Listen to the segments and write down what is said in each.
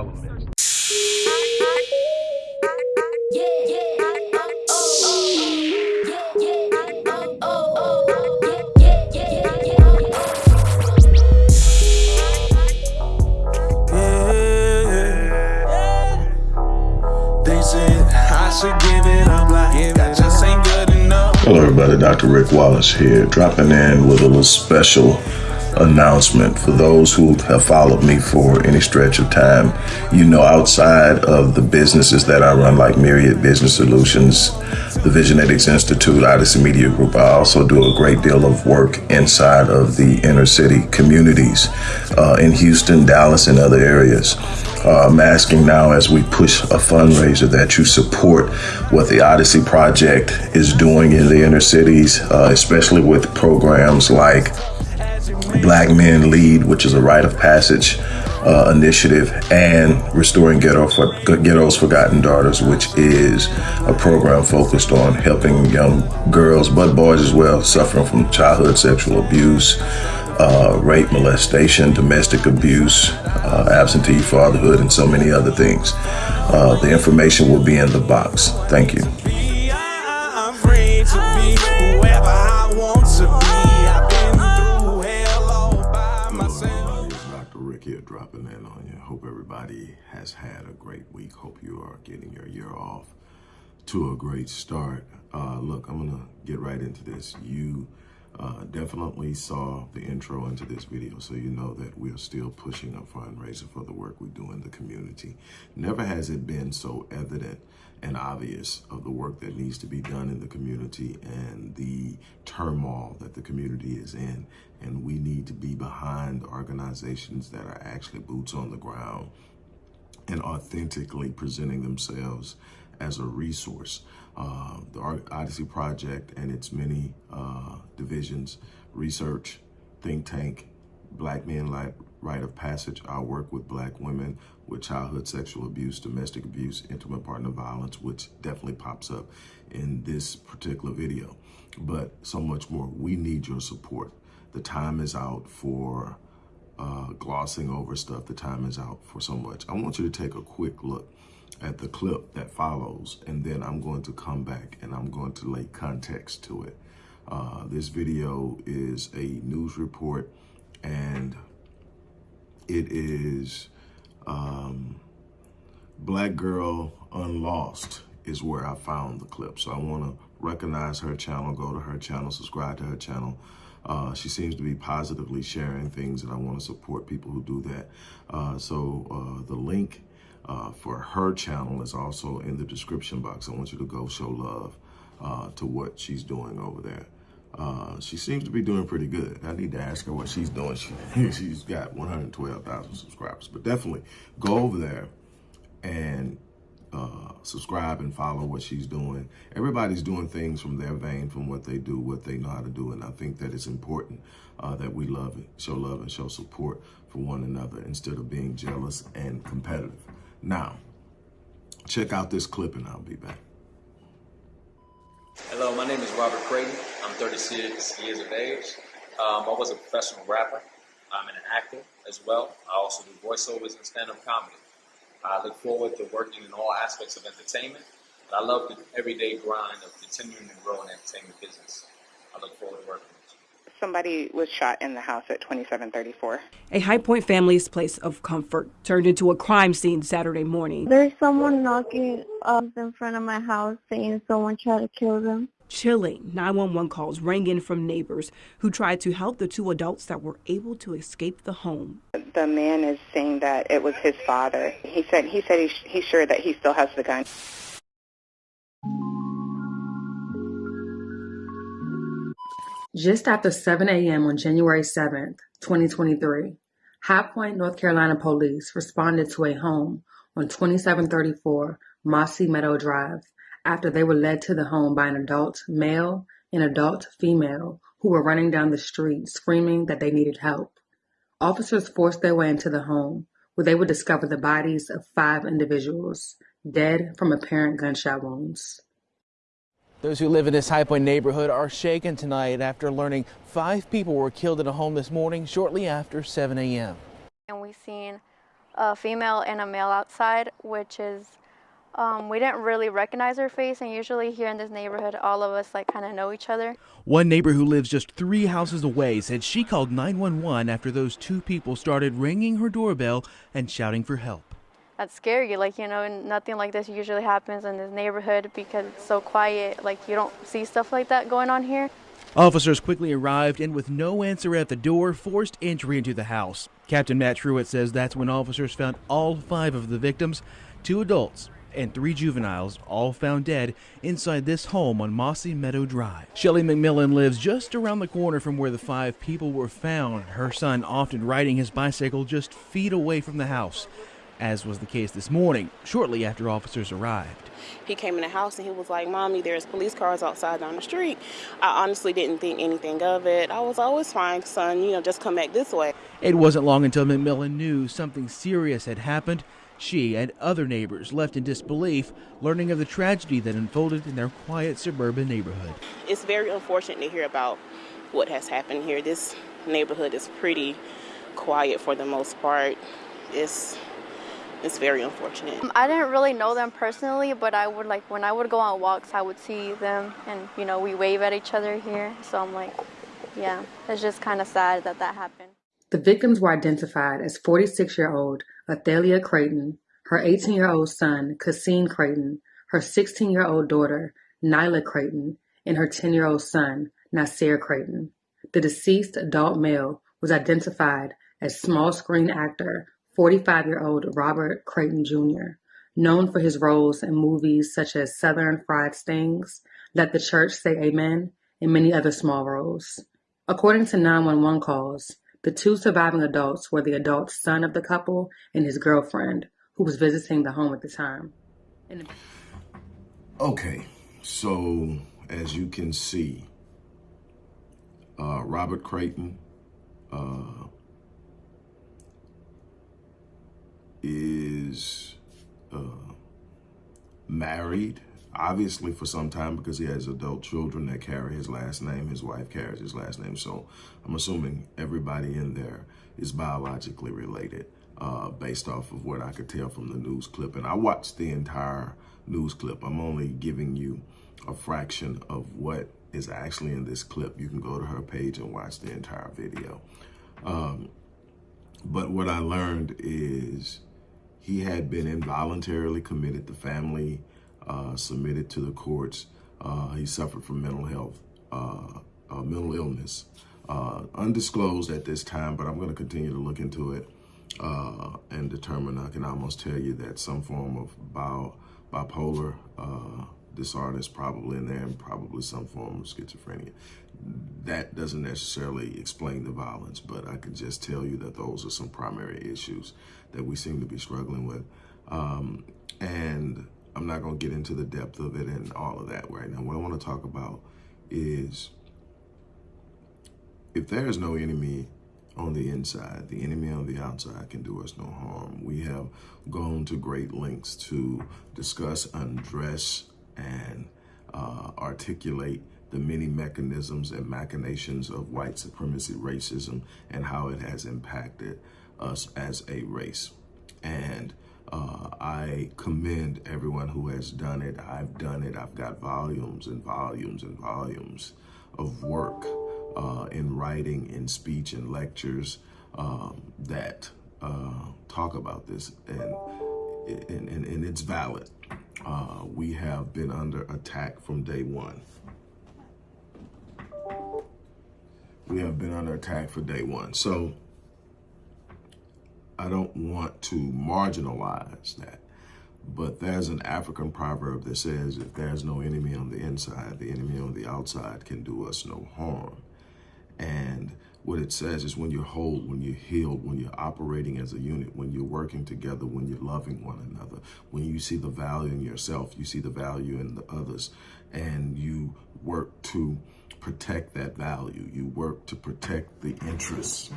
All elements. Hello, everybody. Dr. Rick Wallace here, dropping in with a little special announcement for those who have followed me for any stretch of time. You know, outside of the businesses that I run, like Myriad Business Solutions, the Visionetics Institute, Odyssey Media Group, I also do a great deal of work inside of the inner city communities uh, in Houston, Dallas, and other areas. Uh, I'm asking now as we push a fundraiser that you support what the Odyssey Project is doing in the inner cities, uh, especially with programs like Black Men Lead, which is a rite of passage uh, initiative, and Restoring Ghetto for, Ghetto's Forgotten Daughters, which is a program focused on helping young girls, but boys as well, suffering from childhood sexual abuse, uh, rape, molestation, domestic abuse, uh, absentee fatherhood, and so many other things. Uh, the information will be in the box. Thank you. Dropping in on you. Hope everybody has had a great week. Hope you are getting your year off to a great start. Uh, look, I'm going to get right into this. You uh, definitely saw the intro into this video, so you know that we are still pushing a fundraiser for the work we do in the community. Never has it been so evident and obvious of the work that needs to be done in the community and the turmoil that the community is in. And we need to be behind organizations that are actually boots on the ground and authentically presenting themselves as a resource. Uh, the Odyssey Project and its many uh, divisions, research, think tank, Black Men like Rite of Passage, I work with black women with childhood sexual abuse, domestic abuse, intimate partner violence, which definitely pops up in this particular video. But so much more. We need your support. The time is out for uh, glossing over stuff. The time is out for so much. I want you to take a quick look at the clip that follows, and then I'm going to come back and I'm going to lay context to it. Uh, this video is a news report and it is um, Black Girl Unlost is where I found the clip. So I want to recognize her channel, go to her channel, subscribe to her channel. Uh, she seems to be positively sharing things and I want to support people who do that. Uh, so uh, the link uh, for her channel is also in the description box. I want you to go show love uh, to what she's doing over there. Uh, she seems to be doing pretty good. I need to ask her what she's doing. She, she's got 112,000 subscribers, but definitely go over there and uh, subscribe and follow what she's doing. Everybody's doing things from their vein, from what they do, what they know how to do. And I think that it's important uh, that we love it, show love and show support for one another instead of being jealous and competitive. Now, check out this clip and I'll be back. Hello, my name is Robert Creighton. I'm 36 years of age. Um, I was a professional rapper. I'm an actor as well. I also do voiceovers and stand-up comedy. I look forward to working in all aspects of entertainment. And I love the everyday grind of continuing to grow in the entertainment business. I look forward to working somebody was shot in the house at 2734. A High Point family's place of comfort turned into a crime scene Saturday morning. There's someone knocking up in front of my house saying someone tried to kill them. Chilling 911 calls rang in from neighbors who tried to help the two adults that were able to escape the home. The man is saying that it was his father. He said he said he's, he's sure that he still has the gun. Just after 7 a.m. on January 7, 2023, High Point, North Carolina police responded to a home on 2734 Mossy Meadow Drive after they were led to the home by an adult male and adult female who were running down the street screaming that they needed help. Officers forced their way into the home where they would discover the bodies of five individuals dead from apparent gunshot wounds. Those who live in this High Point neighborhood are shaken tonight after learning five people were killed in a home this morning shortly after 7 a.m. And we've seen a female and a male outside, which is um, we didn't really recognize her face, and usually here in this neighborhood, all of us like kind of know each other. One neighbor who lives just three houses away said she called 911 after those two people started ringing her doorbell and shouting for help. That's scary, like you know, nothing like this usually happens in this neighborhood because it's so quiet. Like you don't see stuff like that going on here. Officers quickly arrived and, with no answer at the door, forced entry into the house. Captain Matt Truitt says that's when officers found all five of the victims, two adults and three juveniles, all found dead inside this home on Mossy Meadow Drive. Shelley McMillan lives just around the corner from where the five people were found, her son often riding his bicycle just feet away from the house as was the case this morning, shortly after officers arrived. He came in the house and he was like, Mommy, there's police cars outside down the street. I honestly didn't think anything of it. I was always fine, son, you know, just come back this way. It wasn't long until McMillan knew something serious had happened. She and other neighbors left in disbelief, learning of the tragedy that unfolded in their quiet suburban neighborhood. It's very unfortunate to hear about what has happened here. This neighborhood is pretty quiet for the most part. It's it's very unfortunate. I didn't really know them personally, but I would like when I would go on walks, I would see them, and you know we wave at each other here. So I'm like, yeah, it's just kind of sad that that happened. The victims were identified as 46-year-old Athalia Creighton, her 18-year-old son Cassine Creighton, her 16-year-old daughter Nyla Creighton, and her 10-year-old son Nasir Creighton. The deceased adult male was identified as small screen actor 45 year old Robert Creighton Jr., known for his roles in movies such as Southern Fried Stings, Let the Church Say Amen, and many other small roles. According to 911 calls, the two surviving adults were the adult son of the couple and his girlfriend, who was visiting the home at the time. Okay, so as you can see, uh, Robert Creighton, uh, is uh, married, obviously for some time because he has adult children that carry his last name. His wife carries his last name. So I'm assuming everybody in there is biologically related uh, based off of what I could tell from the news clip. And I watched the entire news clip. I'm only giving you a fraction of what is actually in this clip. You can go to her page and watch the entire video. Um, but what I learned is he had been involuntarily committed. The family uh, submitted to the courts. Uh, he suffered from mental health, uh, uh mental illness, uh, undisclosed at this time, but I'm going to continue to look into it and determine. I can almost tell you that some form of bio, bipolar disorder is probably in there and probably some form of schizophrenia. That doesn't necessarily explain the violence, but I can just tell you that those are some primary issues that we seem to be struggling with. Um, and I'm not going to get into the depth of it and all of that right now. What I want to talk about is if there is no enemy on the inside, the enemy on the outside can do us no harm. We have gone to great lengths to discuss, undress, and uh, articulate the many mechanisms and machinations of white supremacy racism and how it has impacted us as a race. And uh, I commend everyone who has done it. I've done it. I've got volumes and volumes and volumes of work uh, in writing, in speech, and lectures um, that uh, talk about this, and, and, and, and it's valid. Uh, we have been under attack from day one. We have been under attack for day one. So I don't want to marginalize that. But there's an African proverb that says, if there's no enemy on the inside, the enemy on the outside can do us no harm. And what it says is when you're whole, when you're healed, when you're operating as a unit, when you're working together, when you're loving one another, when you see the value in yourself, you see the value in the others, and you work to protect that value. You work to protect the interests.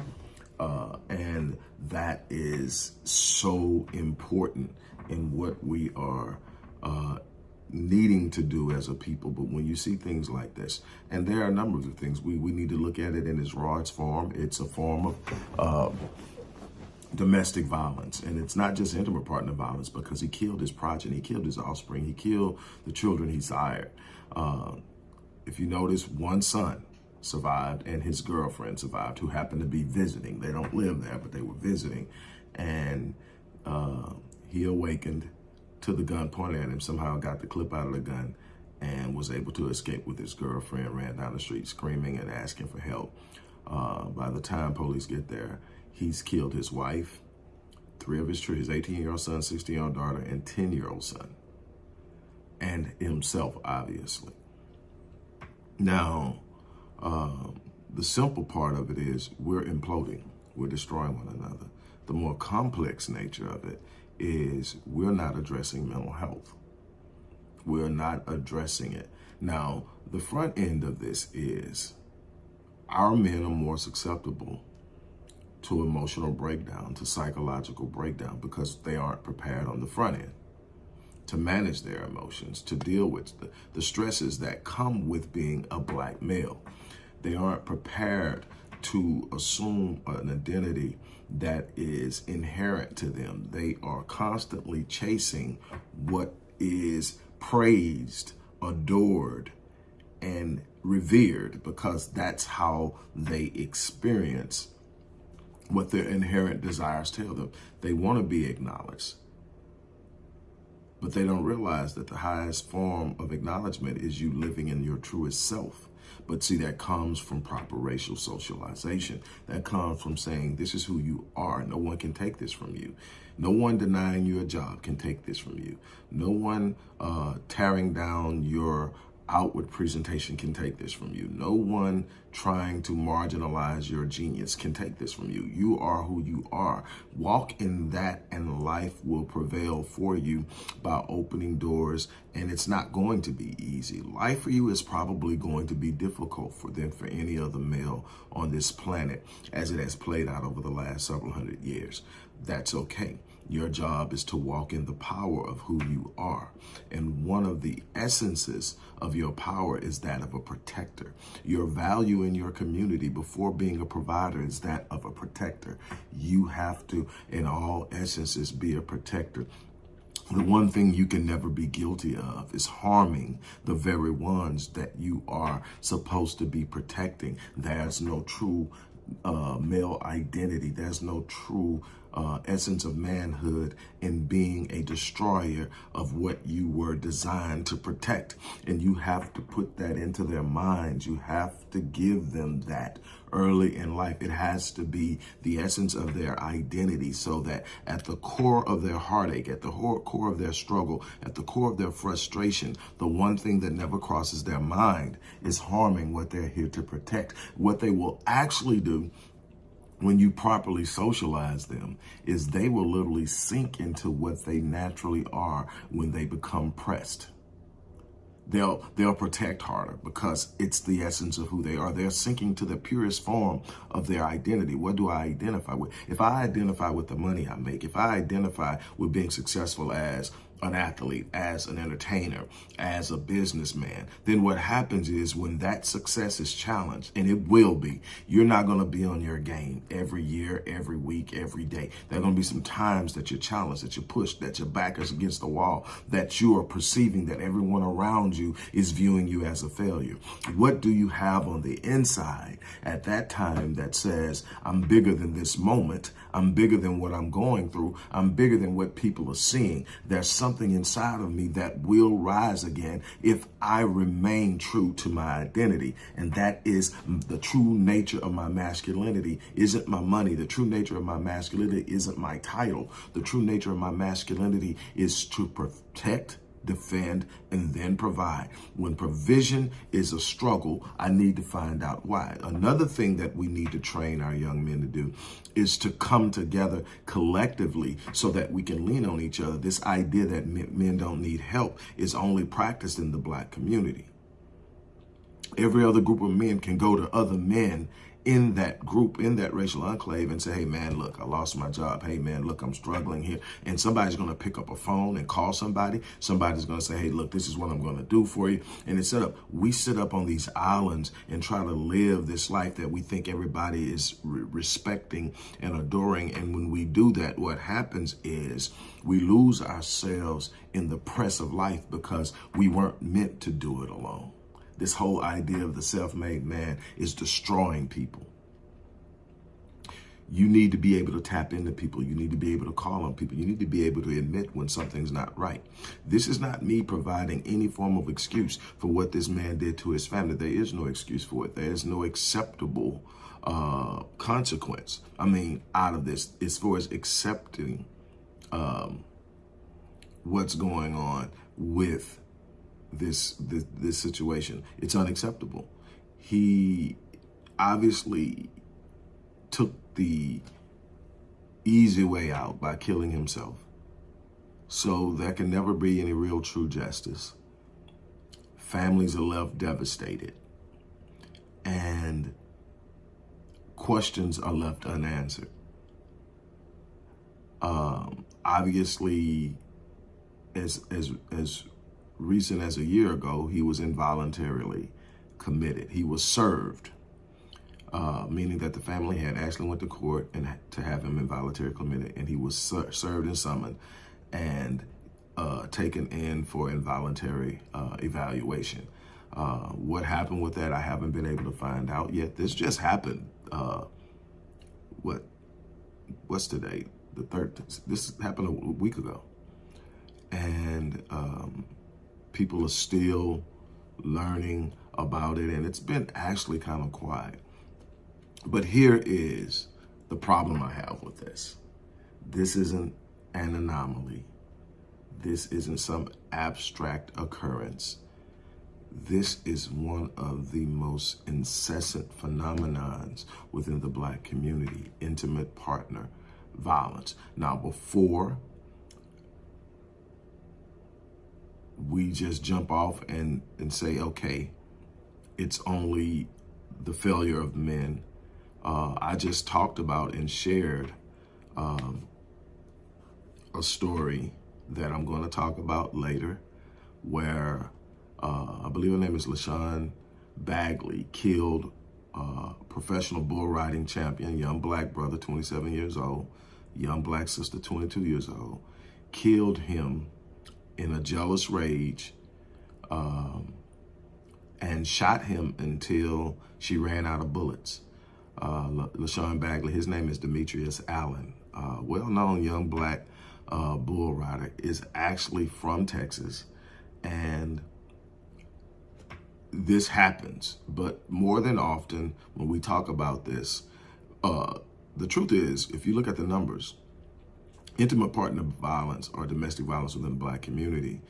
Uh, and that is so important in what we are uh, needing to do as a people. But when you see things like this, and there are a number of things, we, we need to look at it in its rawest form. It's a form of uh, domestic violence. And it's not just intimate partner violence because he killed his progeny, he killed his offspring, he killed the children he sired. Uh, if you notice, one son survived and his girlfriend survived who happened to be visiting. They don't live there, but they were visiting. And uh, he awakened to the gun pointed at him, somehow got the clip out of the gun and was able to escape with his girlfriend, ran down the street screaming and asking for help. Uh, by the time police get there, he's killed his wife, three of his children, his 18-year-old son, 16-year-old daughter, and 10-year-old son, and himself, obviously. Now, uh, the simple part of it is we're imploding. We're destroying one another. The more complex nature of it is we're not addressing mental health. We're not addressing it. Now, the front end of this is our men are more susceptible to emotional breakdown, to psychological breakdown, because they aren't prepared on the front end to manage their emotions, to deal with the, the stresses that come with being a black male. They aren't prepared to assume an identity that is inherent to them. They are constantly chasing what is praised, adored, and revered because that's how they experience what their inherent desires tell them. They want to be acknowledged, but they don't realize that the highest form of acknowledgement is you living in your truest self. But see, that comes from proper racial socialization. That comes from saying, this is who you are. No one can take this from you. No one denying you a job can take this from you. No one uh, tearing down your outward presentation can take this from you. No one trying to marginalize your genius can take this from you. You are who you are. Walk in that and life will prevail for you by opening doors and it's not going to be easy. Life for you is probably going to be difficult for than for any other male on this planet as it has played out over the last several hundred years. That's okay. Your job is to walk in the power of who you are. And one of the essences of your power is that of a protector. Your value in your community before being a provider is that of a protector. You have to, in all essences, be a protector. The one thing you can never be guilty of is harming the very ones that you are supposed to be protecting. There's no true uh, male identity. There's no true uh, essence of manhood in being a destroyer of what you were designed to protect. And you have to put that into their minds. You have to give them that early in life. It has to be the essence of their identity so that at the core of their heartache, at the core of their struggle, at the core of their frustration, the one thing that never crosses their mind is harming what they're here to protect. What they will actually do when you properly socialize them is they will literally sink into what they naturally are when they become pressed. They'll they'll protect harder because it's the essence of who they are. They're sinking to the purest form of their identity. What do I identify with? If I identify with the money I make, if I identify with being successful as an athlete, as an entertainer, as a businessman, then what happens is when that success is challenged, and it will be, you're not going to be on your game every year, every week, every day. There are going to be some times that you're challenged, that you're pushed, that your back is against the wall, that you are perceiving that everyone around you is viewing you as a failure. What do you have on the inside at that time that says, I'm bigger than this moment, I'm bigger than what I'm going through, I'm bigger than what people are seeing. There's something something inside of me that will rise again if I remain true to my identity. And that is the true nature of my masculinity isn't my money. The true nature of my masculinity isn't my title. The true nature of my masculinity is to protect defend, and then provide. When provision is a struggle, I need to find out why. Another thing that we need to train our young men to do is to come together collectively so that we can lean on each other. This idea that men don't need help is only practiced in the black community. Every other group of men can go to other men in that group, in that racial enclave and say, hey man, look, I lost my job. Hey man, look, I'm struggling here. And somebody's going to pick up a phone and call somebody. Somebody's going to say, hey, look, this is what I'm going to do for you. And it's set up. We sit up on these islands and try to live this life that we think everybody is re respecting and adoring. And when we do that, what happens is we lose ourselves in the press of life because we weren't meant to do it alone. This whole idea of the self-made man is destroying people. You need to be able to tap into people. You need to be able to call on people. You need to be able to admit when something's not right. This is not me providing any form of excuse for what this man did to his family. There is no excuse for it. There is no acceptable uh, consequence. I mean, out of this, as far as accepting um, what's going on with this, this this situation. It's unacceptable. He obviously took the easy way out by killing himself. So there can never be any real true justice. Families are left devastated. And questions are left unanswered. Um, obviously, as, as, as recent as a year ago, he was involuntarily committed. He was served, uh, meaning that the family had actually went to court and to have him involuntarily committed, and he was ser served and summoned and uh, taken in for involuntary uh, evaluation. Uh, what happened with that, I haven't been able to find out yet. This just happened. Uh, what? What's today? The third. This happened a week ago, and um, people are still learning about it and it's been actually kind of quiet. But here is the problem I have with this. This isn't an anomaly. This isn't some abstract occurrence. This is one of the most incessant phenomenons within the black community, intimate partner violence. Now, before we just jump off and, and say, okay, it's only the failure of men. Uh, I just talked about and shared um, a story that I'm going to talk about later where uh, I believe her name is LaShawn Bagley killed uh, professional bull riding champion, young black brother, 27 years old, young black sister, 22 years old, killed him in a jealous rage um, and shot him until she ran out of bullets. Uh, LaShawn Bagley, his name is Demetrius Allen, uh, well-known young black uh, bull rider, is actually from Texas. And this happens, but more than often when we talk about this, uh, the truth is, if you look at the numbers, intimate partner violence or domestic violence within the black community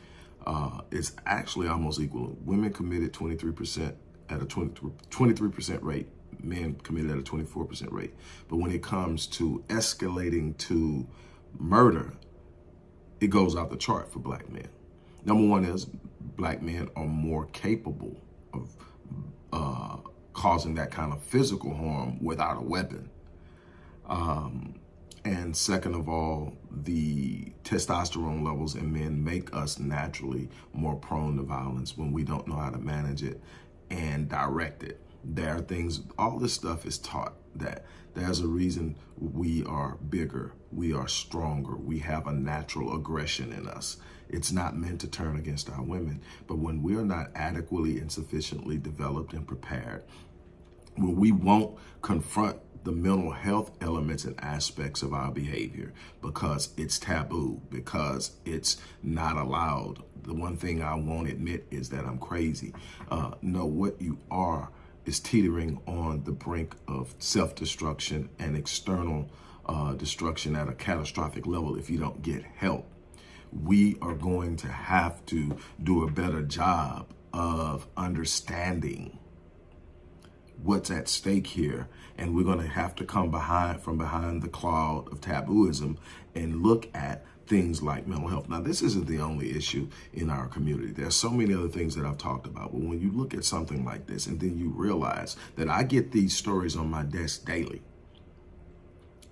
uh, is actually almost equal. Women committed 23% at a 23% rate, men committed at a 24% rate. But when it comes to escalating to murder, it goes off the chart for black men. Number one is black men are more capable of uh, causing that kind of physical harm without a weapon. Um, and second of all, the testosterone levels in men make us naturally more prone to violence when we don't know how to manage it and direct it. There are things, all this stuff is taught that there's a reason we are bigger, we are stronger, we have a natural aggression in us. It's not meant to turn against our women, but when we're not adequately and sufficiently developed and prepared, when we won't confront the mental health elements and aspects of our behavior because it's taboo, because it's not allowed. The one thing I won't admit is that I'm crazy. Uh, no, what you are is teetering on the brink of self-destruction and external uh, destruction at a catastrophic level if you don't get help. We are going to have to do a better job of understanding what's at stake here. And we're going to have to come behind from behind the cloud of tabooism and look at things like mental health. Now, this isn't the only issue in our community. There's so many other things that I've talked about. But when you look at something like this and then you realize that I get these stories on my desk daily.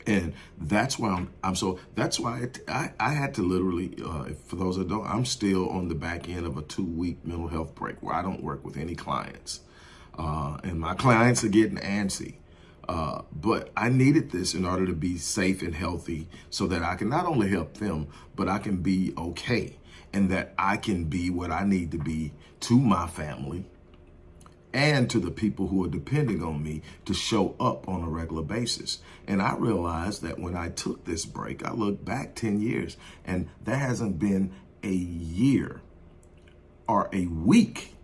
And that's why I'm, I'm so, that's why I, I had to literally, uh, for those that don't, I'm still on the back end of a two week mental health break where I don't work with any clients. Uh, and my clients are getting antsy. Uh, but I needed this in order to be safe and healthy so that I can not only help them, but I can be okay and that I can be what I need to be to my family and to the people who are depending on me to show up on a regular basis. And I realized that when I took this break, I looked back 10 years and there hasn't been a year or a week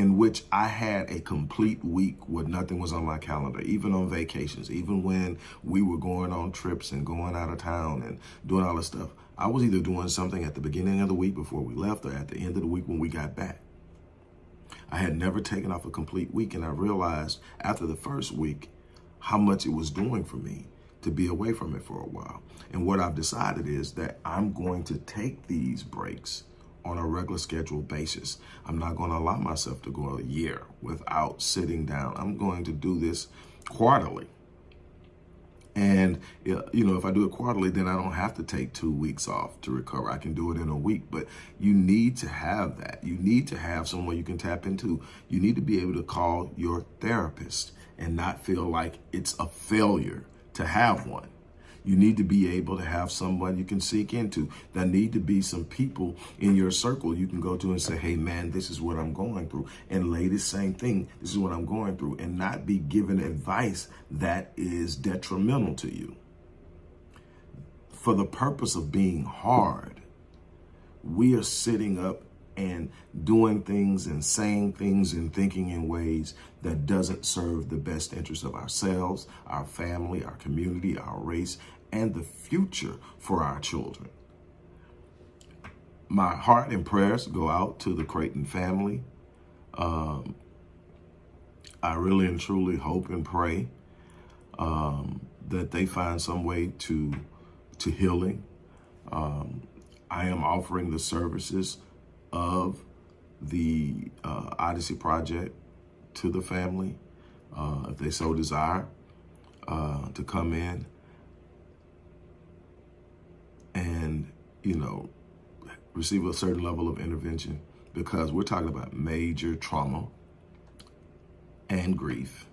in which I had a complete week where nothing was on my calendar, even on vacations, even when we were going on trips and going out of town and doing all this stuff. I was either doing something at the beginning of the week before we left or at the end of the week when we got back. I had never taken off a complete week, and I realized after the first week how much it was doing for me to be away from it for a while. And what I've decided is that I'm going to take these breaks on a regular schedule basis. I'm not going to allow myself to go a year without sitting down. I'm going to do this quarterly. And, you know, if I do it quarterly, then I don't have to take two weeks off to recover. I can do it in a week. But you need to have that. You need to have someone you can tap into. You need to be able to call your therapist and not feel like it's a failure to have one. You need to be able to have someone you can seek into. There need to be some people in your circle you can go to and say, hey, man, this is what I'm going through. And lady, same thing. This is what I'm going through. And not be given advice that is detrimental to you. For the purpose of being hard, we are sitting up and doing things and saying things and thinking in ways that doesn't serve the best interest of ourselves, our family, our community, our race, and the future for our children. My heart and prayers go out to the Creighton family. Um, I really and truly hope and pray um, that they find some way to to healing. Um, I am offering the services of the uh, Odyssey Project to the family, uh, if they so desire, uh, to come in and, you know, receive a certain level of intervention because we're talking about major trauma and grief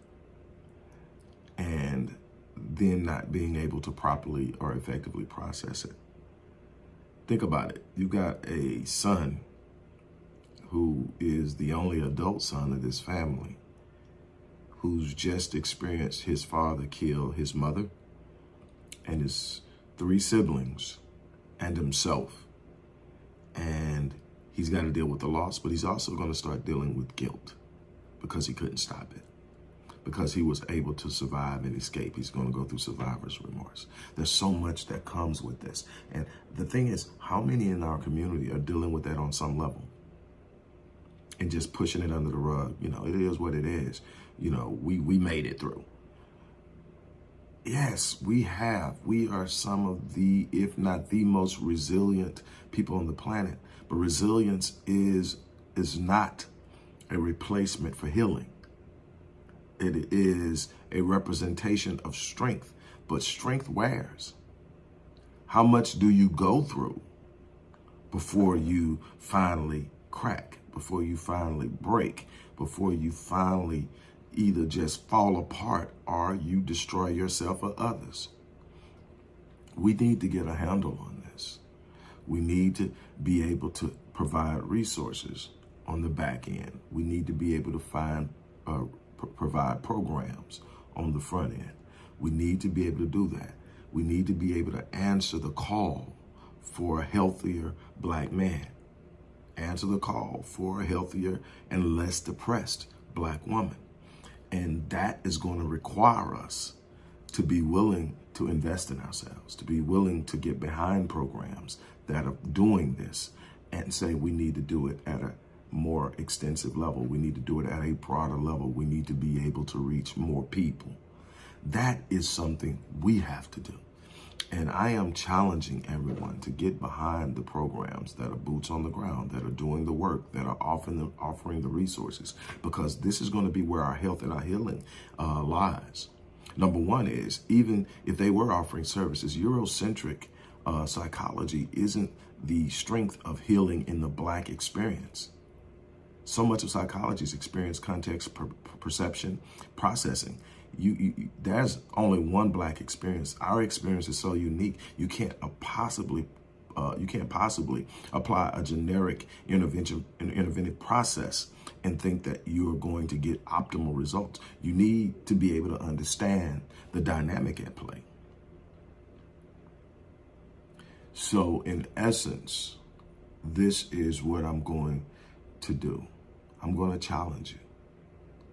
and then not being able to properly or effectively process it. Think about it. You got a son who is the only adult son of this family, who's just experienced his father kill his mother and his three siblings and himself. And he's got to deal with the loss, but he's also going to start dealing with guilt because he couldn't stop it. Because he was able to survive and escape. He's going to go through survivor's remorse. There's so much that comes with this. And the thing is, how many in our community are dealing with that on some level? And just pushing it under the rug. You know, it is what it is. You know, we, we made it through. Yes, we have. We are some of the, if not the most resilient people on the planet. But resilience is, is not a replacement for healing. It is a representation of strength, but strength wears. How much do you go through before you finally crack? Before you finally break, before you finally either just fall apart or you destroy yourself or others. We need to get a handle on this. We need to be able to provide resources on the back end. We need to be able to find, uh, provide programs on the front end. We need to be able to do that. We need to be able to answer the call for a healthier black man answer the call for a healthier and less depressed black woman. And that is going to require us to be willing to invest in ourselves, to be willing to get behind programs that are doing this and say we need to do it at a more extensive level. We need to do it at a broader level. We need to be able to reach more people. That is something we have to do. And I am challenging everyone to get behind the programs that are boots on the ground, that are doing the work, that are offering the, offering the resources, because this is going to be where our health and our healing uh, lies. Number one is even if they were offering services, Eurocentric uh, psychology isn't the strength of healing in the black experience. So much of psychology is experience, context, per perception, processing. You, you, there's only one black experience. Our experience is so unique. You can't possibly uh, you can't possibly apply a generic intervention an interventive process and think that you are going to get optimal results. You need to be able to understand the dynamic at play. So in essence, this is what I'm going to do. I'm going to challenge you.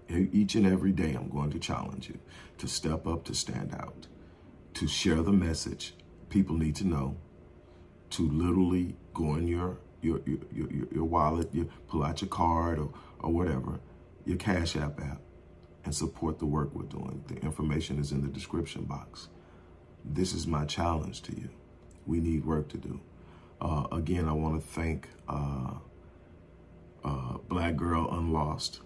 Each and every day, I'm going to challenge you to step up, to stand out, to share the message people need to know, to literally go in your your your your, your wallet, you pull out your card or, or whatever, your Cash App app, and support the work we're doing. The information is in the description box. This is my challenge to you we need work to do. Uh, again, I want to thank uh, uh, Black Girl Unlost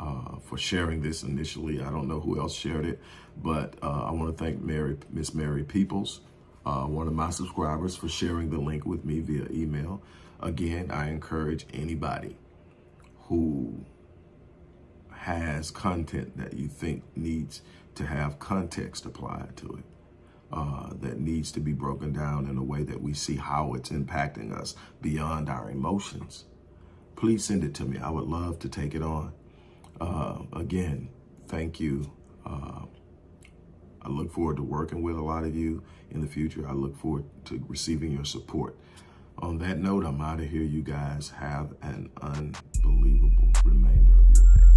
uh, for sharing this initially. I don't know who else shared it, but uh, I want to thank Mary, Miss Mary Peoples, uh, one of my subscribers, for sharing the link with me via email. Again, I encourage anybody who has content that you think needs to have context applied to it uh, that needs to be broken down in a way that we see how it's impacting us beyond our emotions, please send it to me. I would love to take it on. Uh, again, thank you. Uh, I look forward to working with a lot of you in the future. I look forward to receiving your support. On that note, I'm out of here. You guys have an unbelievable remainder of your day.